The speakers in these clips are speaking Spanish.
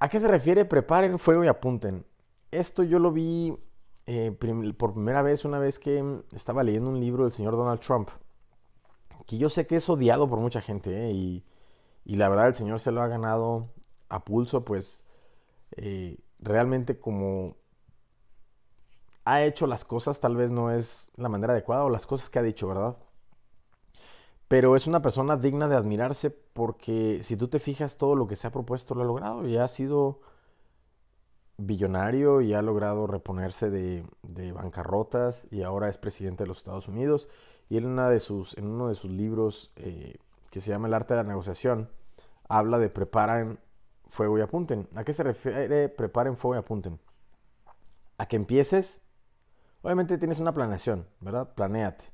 ¿A qué se refiere preparen fuego y apunten? Esto yo lo vi eh, por primera vez una vez que estaba leyendo un libro del señor Donald Trump, que yo sé que es odiado por mucha gente, eh, y, la verdad el señor se lo ha ganado a pulso, pues eh, realmente como ha hecho las cosas, tal vez no es la manera adecuada o las cosas que ha dicho, ¿verdad? Pero es una persona digna de admirarse porque si tú te fijas todo lo que se ha propuesto lo ha logrado y ha sido billonario y ha logrado reponerse de, bancarrotas y ahora es presidente de los Estados Unidos. Y en, una de sus, en uno de sus libros eh, que se llama El arte de la negociación, habla de preparen fuego y apunten. ¿A qué se refiere preparen fuego y apunten? A que empieces, obviamente tienes una planeación, ¿verdad? Planéate.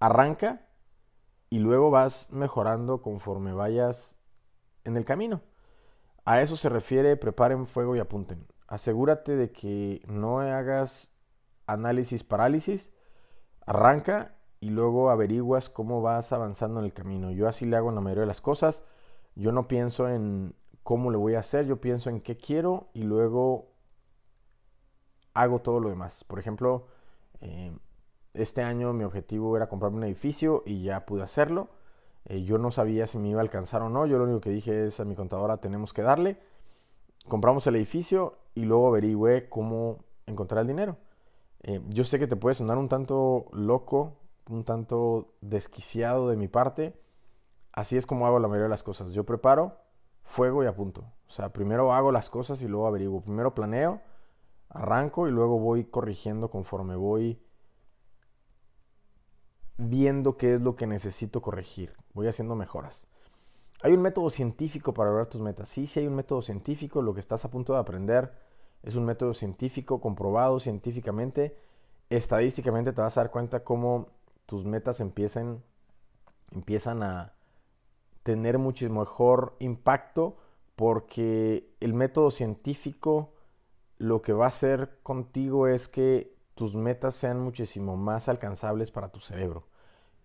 Arranca y luego vas mejorando conforme vayas en el camino. A eso se refiere preparen fuego y apunten. Asegúrate de que no hagas análisis parálisis, arranca y luego averiguas cómo vas avanzando en el camino. Yo así le hago en la mayoría de las cosas. Yo no pienso en cómo le voy a hacer, yo pienso en qué quiero y luego hago todo lo demás. Por ejemplo, eh, este año mi objetivo era comprarme un edificio y ya pude hacerlo. Eh, yo no sabía si me iba a alcanzar o no. Yo lo único que dije es a mi contadora tenemos que darle. Compramos el edificio y luego averigüé cómo encontrar el dinero. Eh, yo sé que te puede sonar un tanto loco, un tanto desquiciado de mi parte. Así es como hago la mayoría de las cosas. Yo preparo, fuego y apunto. O sea, primero hago las cosas y luego averiguo. Primero planeo, arranco y luego voy corrigiendo conforme voy viendo qué es lo que necesito corregir. Voy haciendo mejoras. Hay un método científico para lograr tus metas. Sí, sí hay un método científico. Lo que estás a punto de aprender es un método científico comprobado científicamente. Estadísticamente te vas a dar cuenta cómo tus metas empiezan, empiezan a tener mucho mejor impacto porque el método científico lo que va a hacer contigo es que tus metas sean muchísimo más alcanzables para tu cerebro.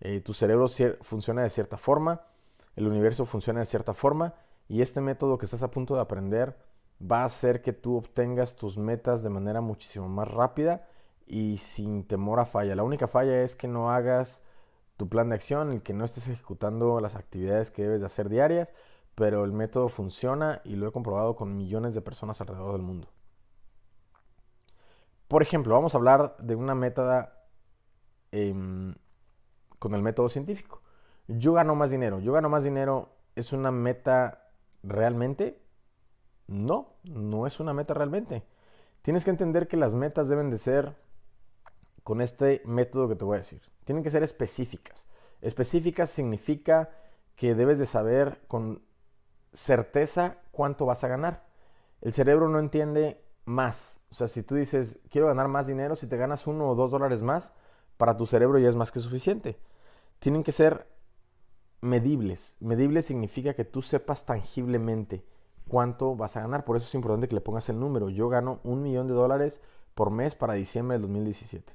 Eh, tu cerebro funciona de cierta forma, el universo funciona de cierta forma y este método que estás a punto de aprender va a hacer que tú obtengas tus metas de manera muchísimo más rápida y sin temor a falla. La única falla es que no hagas tu plan de acción, el que no estés ejecutando las actividades que debes de hacer diarias, pero el método funciona y lo he comprobado con millones de personas alrededor del mundo. Por ejemplo, vamos a hablar de una método em, con el método científico. Yo gano más dinero. Yo gano más dinero es una meta realmente. No, no es una meta realmente. Tienes que entender que las metas deben de ser con este método que te voy a decir. Tienen que ser específicas. Específicas significa que debes de saber con certeza cuánto vas a ganar. El cerebro no entiende más. O sea, si tú dices, quiero ganar más dinero, si te ganas uno o dos dólares más, para tu cerebro ya es más que suficiente. Tienen que ser medibles. Medibles significa que tú sepas tangiblemente cuánto vas a ganar. Por eso es importante que le pongas el número. Yo gano un millón de dólares por mes para diciembre del 2017.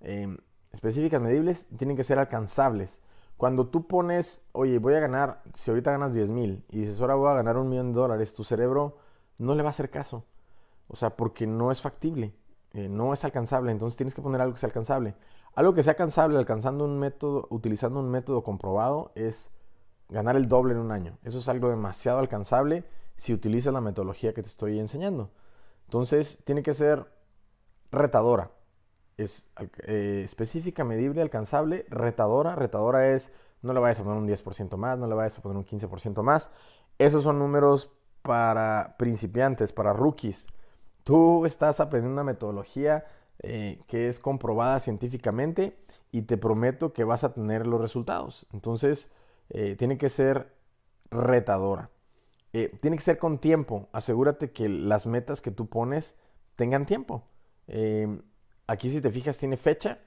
Em, específicas medibles tienen que ser alcanzables. Cuando tú pones, oye, voy a ganar, si ahorita ganas 10 mil y dices, ahora voy a ganar un millón de dólares, tu cerebro no le va a hacer caso. O sea, porque no es factible, eh, no es alcanzable, entonces tienes que poner algo que sea alcanzable. Algo que sea alcanzable alcanzando un método, utilizando un método comprobado es ganar el doble en un año. Eso es algo demasiado alcanzable si utilizas la metodología que te estoy enseñando. Entonces, tiene que ser retadora. Es eh, específica, medible, alcanzable, retadora. Retadora es, no le vayas a poner un 10% más, no le vayas a poner un 15% más. Esos son números para principiantes, para rookies. Tú estás aprendiendo una metodología eh, que es comprobada científicamente y te prometo que vas a tener los resultados. Entonces, eh, tiene que ser retadora. Eh, tiene que ser con tiempo. Asegúrate que las metas que tú pones tengan tiempo. aquí si te fijas tiene fecha.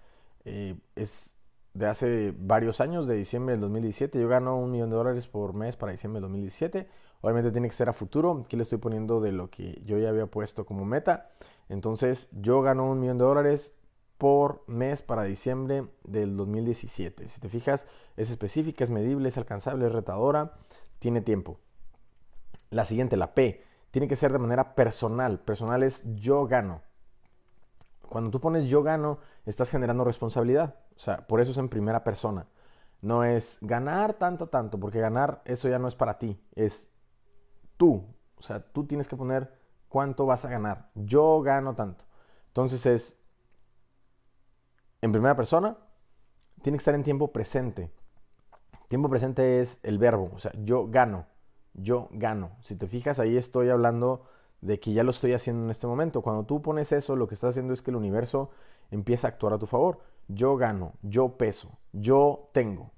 es de hace varios años, de diciembre del 2017. Yo gano un millón de dólares por mes para diciembre del 2017. Obviamente tiene que ser a futuro. Aquí le estoy poniendo de lo que yo ya había puesto como meta. Entonces yo gano un millón de dólares por mes para diciembre del 2017. Si te fijas, es específica, es medible, es alcanzable, es retadora, tiene tiempo. La siguiente, la P, tiene que ser de manera personal. Personal es yo gano. Cuando tú pones yo gano, estás generando responsabilidad. O sea, por eso es en primera persona. No es ganar tanto, tanto, porque ganar eso ya no es para ti, es tú. O sea, tú tienes que poner cuánto vas a ganar. Yo gano tanto. Entonces es en primera persona, tiene que estar en tiempo presente. Tiempo presente es el verbo, o sea, yo gano, yo gano. Si te fijas, ahí estoy hablando de que ya lo estoy haciendo en este momento. Cuando tú pones eso, lo que estás haciendo es que el universo empieza a actuar a tu favor. Yo gano, yo peso, yo tengo.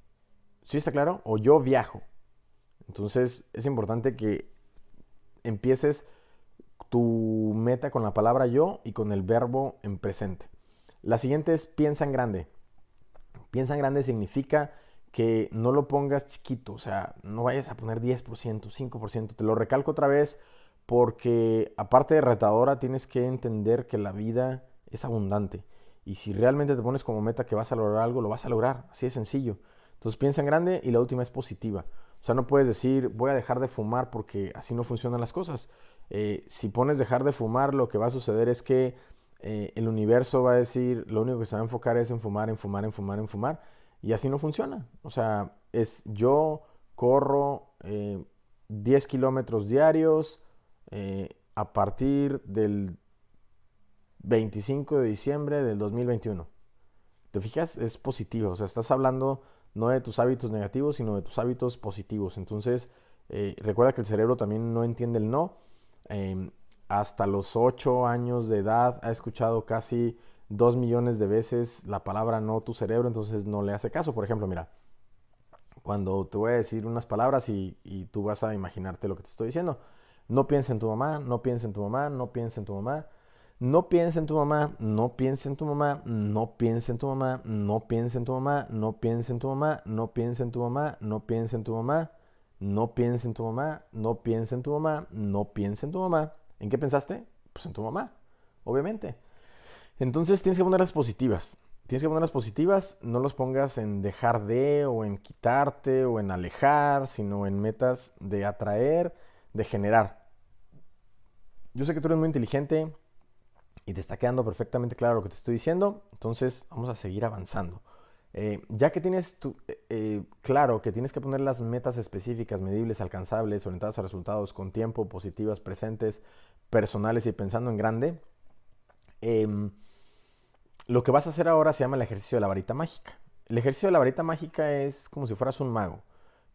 ¿Sí está claro? O yo viajo. Entonces es importante que empieces tu meta con la palabra yo y con el verbo en presente. La siguiente es piensa en grande. Piensa en grande significa que no lo pongas chiquito, o sea, no vayas a poner 10%, 5%. Te lo recalco otra vez porque aparte de retadora tienes que entender que la vida es abundante. Y si realmente te pones como meta que vas a lograr algo, lo vas a lograr. Así de sencillo. Entonces piensa en grande y la última es positiva. O sea, no puedes decir voy a dejar de fumar porque así no funcionan las cosas. Eh, si pones dejar de fumar, lo que va a suceder es que eh, el universo va a decir, lo único que se va a enfocar es en fumar, en fumar, en fumar, en fumar. Y así no funciona. O sea, es yo corro 10 eh, kilómetros diarios eh, a partir del 25 de diciembre del 2021. ¿Te fijas? Es positivo. O sea, estás hablando no de tus hábitos negativos, sino de tus hábitos positivos. Entonces, recuerda que el cerebro también no entiende el no. Em, hasta los 8 años de edad ha escuchado casi 2 millones de veces la palabra no tu cerebro, entonces no le hace caso. Por ejemplo, mira, cuando te voy a decir unas palabras y, tú vas a imaginarte lo que te estoy diciendo. No piensa en tu mamá, no piensa en tu mamá, no piensa en tu mamá. No piensa en tu mamá, no piensa en tu mamá, no piensa en tu mamá, no piensa en tu mamá, no piensa en tu mamá, no piensa en tu mamá, no piensa en tu mamá, no piensa en tu mamá, no piensa en tu mamá, no piensa en tu mamá. ¿En qué pensaste? Pues en tu mamá, obviamente. Entonces tienes que ponerlas positivas. Tienes que ponerlas positivas, no los pongas en dejar de o en quitarte o en alejar, sino en metas de atraer, de generar. Yo sé que tú eres muy inteligente y te está quedando perfectamente claro lo que te estoy diciendo, entonces vamos a seguir avanzando. Eh, ya que tienes eh, eh, claro que tienes que poner las metas específicas, medibles, alcanzables, orientadas a resultados con tiempo, positivas, presentes, personales y pensando en grande, em, lo que vas a hacer ahora se llama el ejercicio de la varita mágica. El ejercicio de la varita mágica es como si fueras un mago.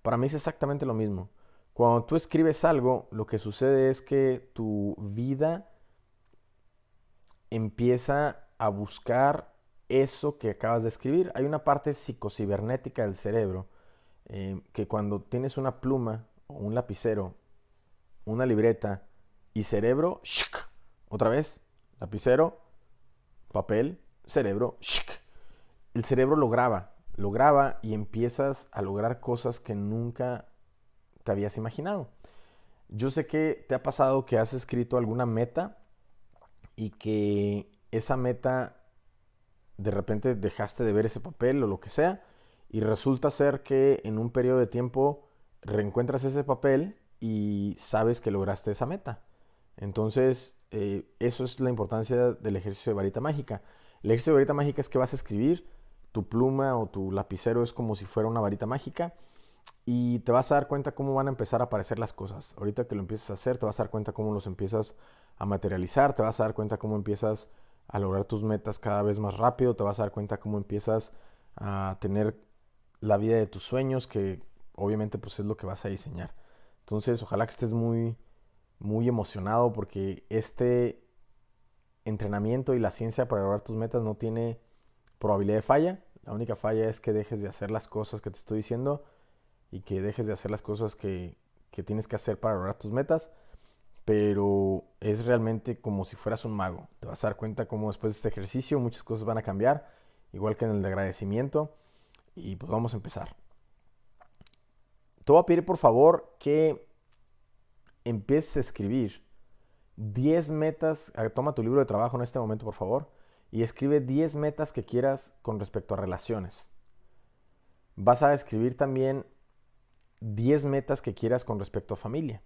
Para mí es exactamente lo mismo. Cuando tú escribes algo, lo que sucede es que tu vida empieza a buscar eso que acabas de escribir. Hay una parte psicocibernética del cerebro eh, que cuando tienes una pluma o un lapicero, una libreta y cerebro, otra vez, lapicero, papel, cerebro, el cerebro lo graba, lo graba y empiezas a lograr cosas que nunca te habías imaginado. Yo sé que te ha pasado que has escrito alguna meta y que esa meta de repente dejaste de ver ese papel o lo que sea, y resulta ser que en un periodo de tiempo reencuentras ese papel y sabes que lograste esa meta. Entonces, eh, eso es la importancia del ejercicio de varita mágica. El ejercicio de varita mágica es que vas a escribir, tu pluma o tu lapicero es como si fuera una varita mágica y te vas a dar cuenta cómo van a empezar a aparecer las cosas. Ahorita que lo empiezas a hacer, te vas a dar cuenta cómo los empiezas a materializar, te vas a dar cuenta cómo empiezas a lograr tus metas cada vez más rápido, te vas a dar cuenta cómo empiezas a tener la vida de tus sueños, que obviamente pues es lo que vas a diseñar. Entonces, ojalá que estés muy muy emocionado porque este entrenamiento y la ciencia para lograr tus metas no tiene probabilidad de falla. La única falla es que dejes de hacer las cosas que te estoy diciendo y que dejes de hacer las cosas que, que tienes que hacer para lograr tus metas pero es realmente como si fueras un mago. Te vas a dar cuenta cómo después de este ejercicio muchas cosas van a cambiar, igual que en el de agradecimiento. Y pues vamos a empezar. Te voy a pedir por favor que empieces a escribir 10 metas. Toma tu libro de trabajo en este momento, por favor, y escribe 10 metas que quieras con respecto a relaciones. Vas a escribir también 10 metas que quieras con respecto a familia.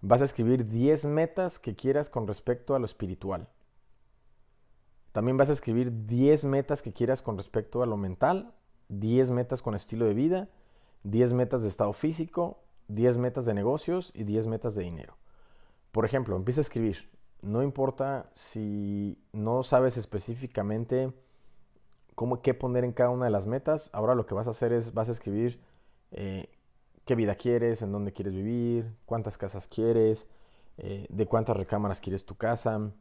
Vas a escribir 10 metas que quieras con respecto a lo espiritual. También vas a escribir 10 metas que quieras con respecto a lo mental, 10 metas con estilo de vida, 10 metas de estado físico, 10 metas de negocios y 10 metas de dinero. Por ejemplo, empieza a escribir. No importa si no sabes específicamente cómo, qué poner en cada una de las metas. Ahora lo que vas a hacer es, vas a escribir eh, qué vida quieres, en dónde quieres vivir, cuántas casas quieres, eh, de cuántas recámaras quieres tu casa,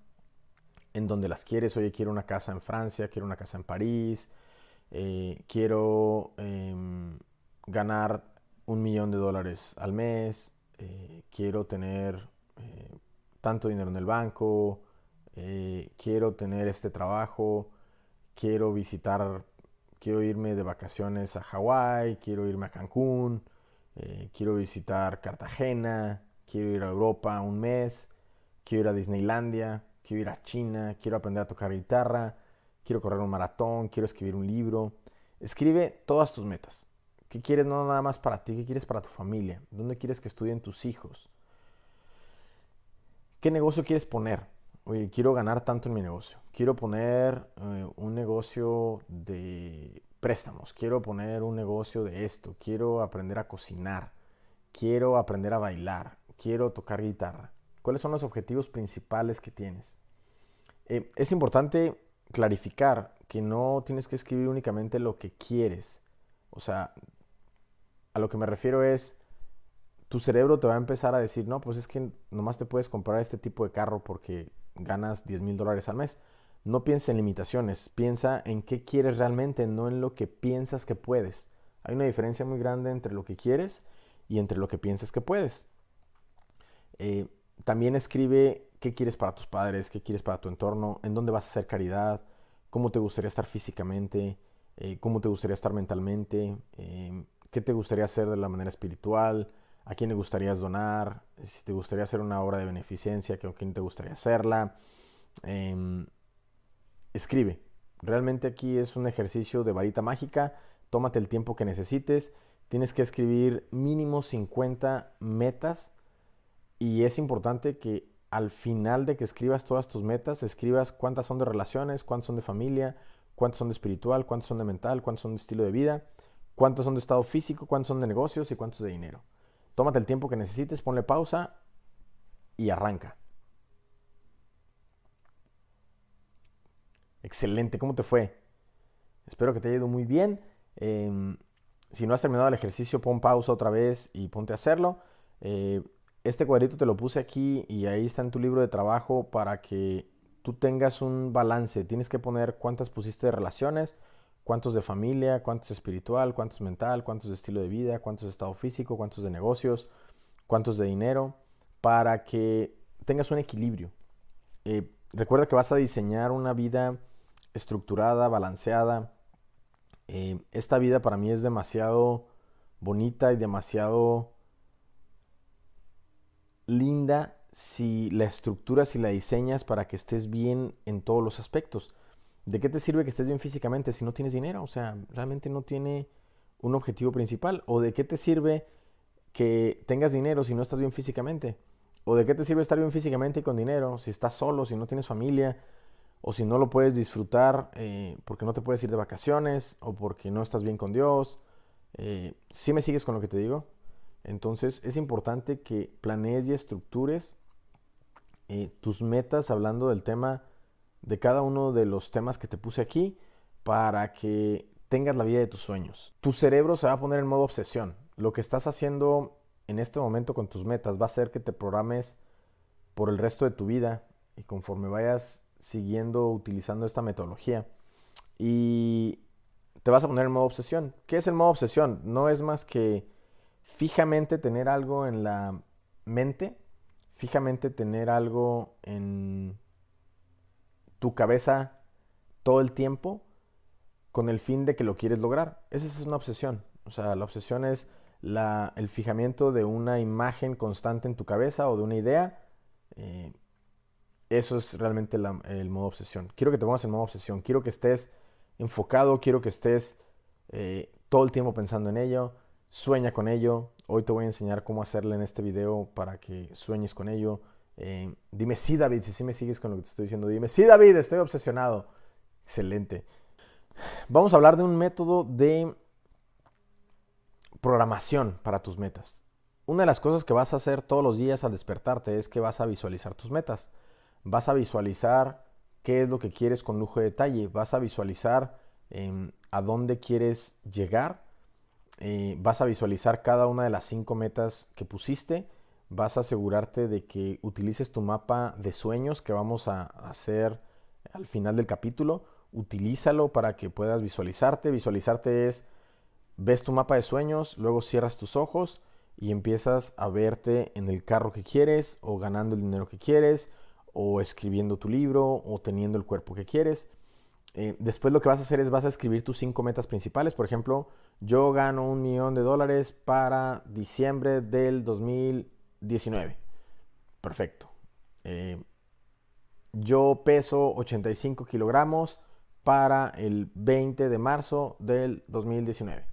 en dónde las quieres. Oye, quiero una casa en Francia, quiero una casa en París, eh, quiero em, ganar un millón de dólares al mes, quiero tener tanto dinero en el banco, quiero tener este trabajo, quiero visitar, quiero irme de vacaciones a Hawái, quiero irme a Cancún, eh, quiero visitar Cartagena, quiero ir a Europa un mes, quiero ir a Disneylandia, quiero ir a China, quiero aprender a tocar guitarra, quiero correr un maratón, quiero escribir un libro. Escribe todas tus metas. ¿Qué quieres no nada más para ti? ¿Qué quieres para tu familia? ¿Dónde quieres que estudien tus hijos? ¿Qué negocio quieres poner? oye, quiero ganar tanto en mi negocio, quiero poner eh, un negocio de préstamos, quiero poner un negocio de esto, quiero aprender a cocinar, quiero aprender a bailar, quiero tocar guitarra. ¿Cuáles son los objetivos principales que tienes? Eh, es importante clarificar que no tienes que escribir únicamente lo que quieres. O sea, a lo que me refiero es, tu cerebro te va a empezar a decir, no, pues es que nomás te puedes comprar este tipo de carro porque ganas 10 mil dólares al mes. No piensa en limitaciones, piensa en qué quieres realmente, no en lo que piensas que puedes. Hay una diferencia muy grande entre lo que quieres y entre lo que piensas que puedes. Eh, también escribe qué quieres para tus padres, qué quieres para tu entorno, en dónde vas a hacer caridad, cómo te gustaría estar físicamente, eh, cómo te gustaría estar mentalmente, eh, qué te gustaría hacer de la manera espiritual, a quién le gustaría donar, si te gustaría hacer una obra de beneficencia, con quién te gustaría hacerla. Em, escribe. Realmente aquí es un ejercicio de varita mágica. Tómate el tiempo que necesites. Tienes que escribir mínimo 50 metas y es importante que al final de que escribas todas tus metas, escribas cuántas son de relaciones, cuántas son de familia, cuántas son de espiritual, cuántas son de mental, cuántas son de estilo de vida, cuántas son de estado físico, cuántas son de negocios y cuántos de dinero. Tómate el tiempo que necesites, ponle pausa y arranca. Excelente, ¿cómo te fue? Espero que te haya ido muy bien. Em, si no has terminado el ejercicio, pon pausa otra vez y ponte a hacerlo. Eh, este cuadrito te lo puse aquí y ahí está en tu libro de trabajo para que tú tengas un balance. Tienes que poner cuántas pusiste de relaciones, cuántos de familia, cuántos espiritual, cuántos mental, cuántos de estilo de vida, cuántos de estado físico, cuántos de negocios, cuántos de dinero, para que tengas un equilibrio. Eh, recuerda que vas a diseñar una vida estructurada, balanceada. Eh, esta vida para mí es demasiado bonita y demasiado linda si la estructuras y la diseñas para que estés bien en todos los aspectos. ¿De qué te sirve que estés bien físicamente si no tienes dinero? O sea, realmente no tiene un objetivo principal. ¿O de qué te sirve que tengas dinero si no estás bien físicamente? ¿O de qué te sirve estar bien físicamente y con dinero si estás solo, si no tienes familia? O si no lo puedes disfrutar eh, porque no te puedes ir de vacaciones o porque no estás bien con Dios. Eh, ¿Sí me sigues con lo que te digo? Entonces es importante que planees y estructures eh, tus metas hablando del tema de cada uno de los temas que te puse aquí para que tengas la vida de tus sueños. Tu cerebro se va a poner en modo obsesión. Lo que estás haciendo en este momento con tus metas va a hacer que te programes por el resto de tu vida y conforme vayas siguiendo utilizando esta metodología y te vas a poner en modo obsesión. ¿Qué es el modo obsesión? No es más que fijamente tener algo en la mente, fijamente tener algo en tu cabeza todo el tiempo con el fin de que lo quieres lograr. Esa es una obsesión. O sea, la obsesión es el fijamiento de una imagen constante en tu cabeza o de una idea. Eh, eso es realmente el modo obsesión. Quiero que te pongas en modo obsesión. Quiero que estés enfocado, quiero que estés eh, todo el tiempo pensando en ello. Sueña con ello, Hoy te voy a enseñar cómo hacerle en este video para que sueñes con ello. Eh, dime sí, David, si me sigues con lo que te estoy diciendo. Dime sí, David, estoy obsesionado. Excelente. Vamos a hablar de un método de programación para tus metas. Una de las cosas que vas a hacer todos los días al despertarte es que vas a visualizar tus metas. Vas a visualizar qué es lo que quieres con lujo de detalle. Vas a visualizar em, a dónde quieres llegar. Eh, vas a visualizar cada una de las cinco metas que pusiste. Vas a asegurarte de que utilices tu mapa de sueños que vamos a hacer al final del capítulo utilízalo para que puedas visualizarte. Visualizarte es, ves tu mapa de sueños, luego cierras tus ojos y empiezas a verte en el carro que quieres o ganando el dinero que quieres o escribiendo tu libro o teniendo el cuerpo que quieres. Eh, después lo que vas a hacer es vas a escribir tus cinco metas principales. Por ejemplo, yo gano un millón de dólares para diciembre del 2019. Perfecto. Eh, yo peso 85 kilogramos para el 20 de marzo del 2019.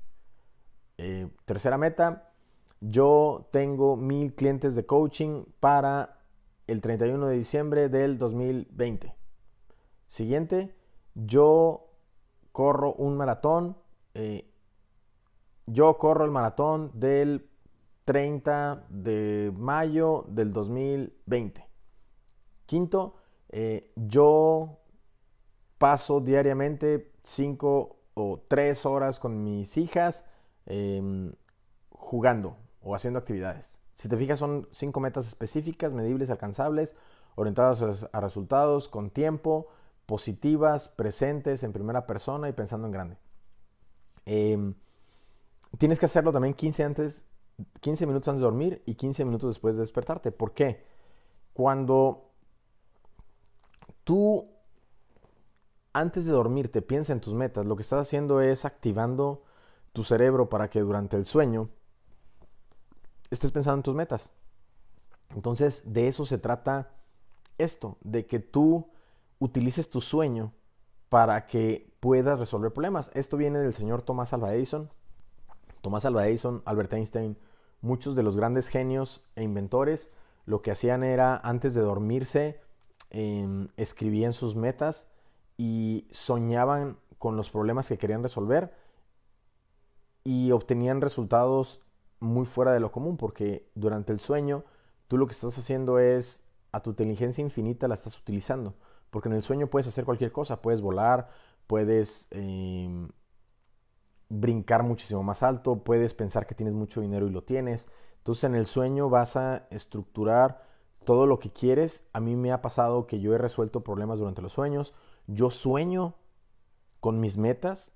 Eh, tercera meta, yo tengo mil clientes de coaching para el 31 de diciembre del 2020. Siguiente, yo corro un maratón. Eh, yo corro el maratón del 30 de mayo del 2020. Quinto, eh, yo paso diariamente cinco o tres horas con mis hijas em, jugando o haciendo actividades. Si te fijas, son cinco metas específicas, medibles, alcanzables, orientadas a resultados, con tiempo, positivas, presentes, en primera persona y pensando en grande. Em, tienes que hacerlo también 15, antes, 15 minutos antes de dormir y 15 minutos después de despertarte. ¿Por qué? Cuando tú antes de dormirte piensa en tus metas, lo que estás haciendo es activando tu cerebro para que durante el sueño estés pensando en tus metas. Entonces, de eso se trata esto, de que tú utilices tu sueño para que puedas resolver problemas. Esto viene del señor Tomás Alva Edison. Tomás Alva Edison, Albert Einstein, muchos de los grandes genios e inventores, lo que hacían era, antes de dormirse, em, escribían sus metas y soñaban con los problemas que querían resolver y obtenían resultados muy fuera de lo común porque durante el sueño tú lo que estás haciendo es a tu inteligencia infinita la estás utilizando porque en el sueño puedes hacer cualquier cosa, puedes volar, puedes em, brincar muchísimo más alto, puedes pensar que tienes mucho dinero y lo tienes. Entonces en el sueño vas a estructurar todo lo que quieres. A mí me ha pasado que yo he resuelto problemas durante los sueños yo sueño con mis metas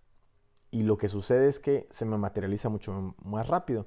y lo que sucede es que se me materializa mucho más rápido.